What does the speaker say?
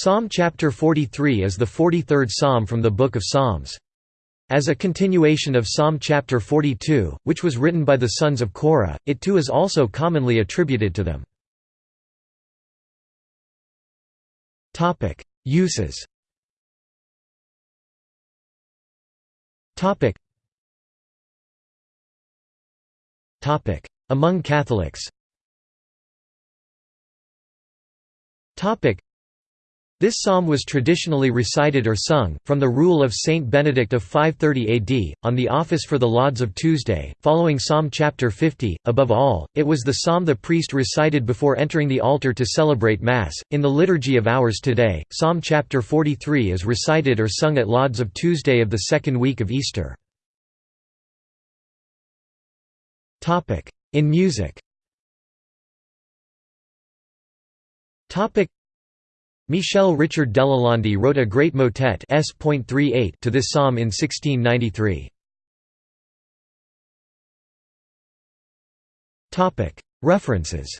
Psalm chapter 43 is the 43rd psalm from the Book of Psalms. As a continuation of Psalm chapter 42, which was written by the sons of Korah, it too is also commonly attributed to them. Uses Among Catholics this psalm was traditionally recited or sung, from the rule of Saint Benedict of 530 AD, on the office for the Lauds of Tuesday, following Psalm chapter 50. Above all, it was the psalm the priest recited before entering the altar to celebrate Mass. In the Liturgy of Hours today, Psalm chapter 43 is recited or sung at Lauds of Tuesday of the second week of Easter. In music Michel Richard Delalande wrote a great motet to this psalm in 1693. References